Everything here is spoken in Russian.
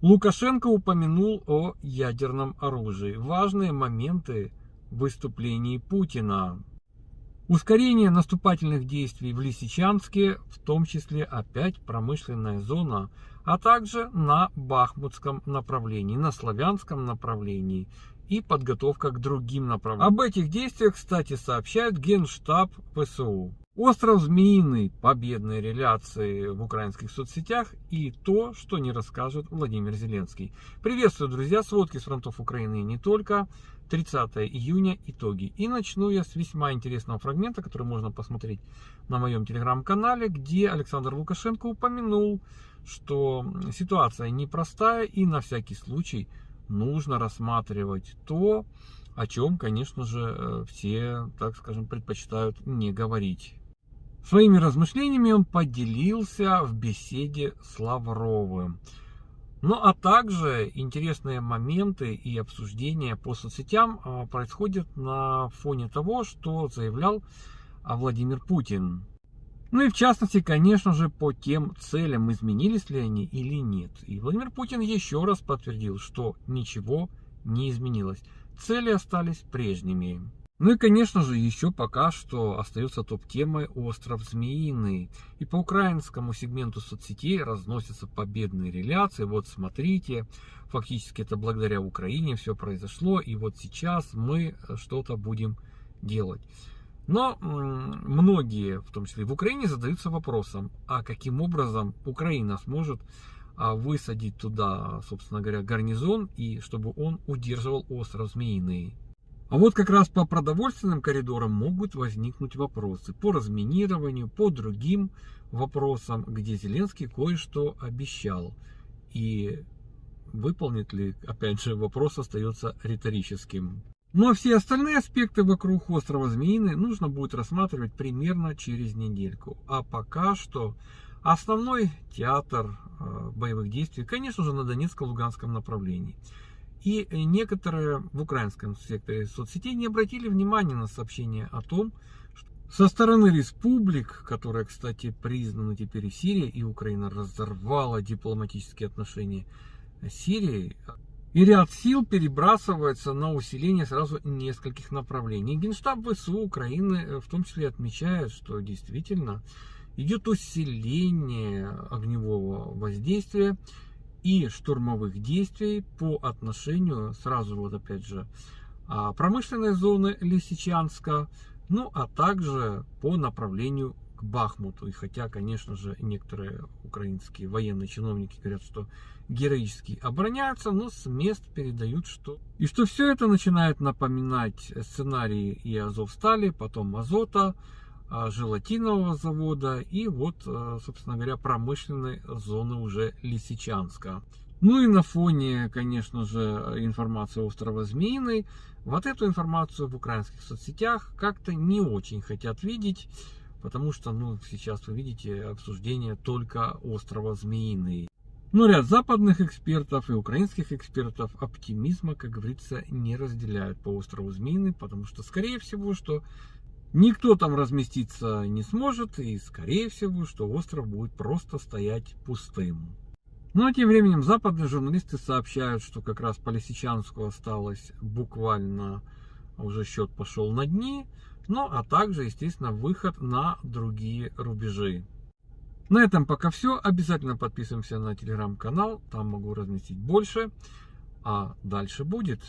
Лукашенко упомянул о ядерном оружии. Важные моменты выступлений Путина. Ускорение наступательных действий в Лисичанске, в том числе опять промышленная зона, а также на Бахмутском направлении, на Славянском направлении и подготовка к другим направлениям. Об этих действиях, кстати, сообщает Генштаб ВСУ. Остров Змеиный, победные реляции в украинских соцсетях и то, что не расскажет Владимир Зеленский. Приветствую, друзья, сводки с фронтов Украины и не только. 30 июня итоги. И начну я с весьма интересного фрагмента, который можно посмотреть на моем телеграм-канале, где Александр Лукашенко упомянул, что ситуация непростая и на всякий случай нужно рассматривать то, о чем, конечно же, э, все, так скажем, предпочитают не говорить. Своими размышлениями он поделился в беседе с Лавровым. Ну а также интересные моменты и обсуждения по соцсетям а, происходят на фоне того, что заявлял а, Владимир Путин. Ну и в частности, конечно же, по тем целям, изменились ли они или нет. И Владимир Путин еще раз подтвердил, что ничего не изменилось. Цели остались прежними. Ну и, конечно же, еще пока что остается топ-темой остров Змеиный. И по украинскому сегменту соцсетей разносятся победные реляции. Вот смотрите, фактически это благодаря Украине все произошло. И вот сейчас мы что-то будем делать. Но многие, в том числе в Украине, задаются вопросом, а каким образом Украина сможет а, высадить туда, собственно говоря, гарнизон, и чтобы он удерживал остров Змеиный. А вот как раз по продовольственным коридорам могут возникнуть вопросы по разминированию, по другим вопросам, где Зеленский кое-что обещал. И выполнит ли, опять же, вопрос остается риторическим. Ну а все остальные аспекты вокруг острова Змеиный нужно будет рассматривать примерно через недельку. А пока что основной театр э, боевых действий, конечно же, на Донецко-Луганском направлении. И некоторые в украинском секторе соцсетей не обратили внимания на сообщение о том, что со стороны республик, которые, кстати, признаны теперь и Сирия, и Украина разорвала дипломатические отношения с Сирией, и ряд сил перебрасывается на усиление сразу нескольких направлений. Генштаб ВСУ Украины э, в том числе отмечает, что действительно идет усиление огневого воздействия и штурмовых действий по отношению, сразу вот опять же, а, промышленной зоны Лисичанска, ну а также по направлению к Бахмуту. И хотя, конечно же, некоторые украинские военные чиновники говорят, что героически обороняются, но с мест передают, что... И что все это начинает напоминать сценарии и Азовстали, потом Азота, желатинового завода и вот, а, собственно говоря, промышленной зоны уже Лисичанска. Ну и на фоне, конечно же, информации острова Змеиный, вот эту информацию в украинских соцсетях как-то не очень хотят видеть, потому что, ну, сейчас вы видите обсуждение только острова Змеиный. Но ряд западных экспертов и украинских экспертов оптимизма, как говорится, не разделяют по острову Змеиный, потому что, скорее всего, что Никто там разместиться не сможет, и скорее всего, что остров будет просто стоять пустым. Ну а тем временем западные журналисты сообщают, что как раз по Лисичанску осталось буквально уже счет пошел на дни, ну а также, естественно, выход на другие рубежи. На этом пока все. Обязательно подписываемся на телеграм-канал, там могу разместить больше. А дальше будет.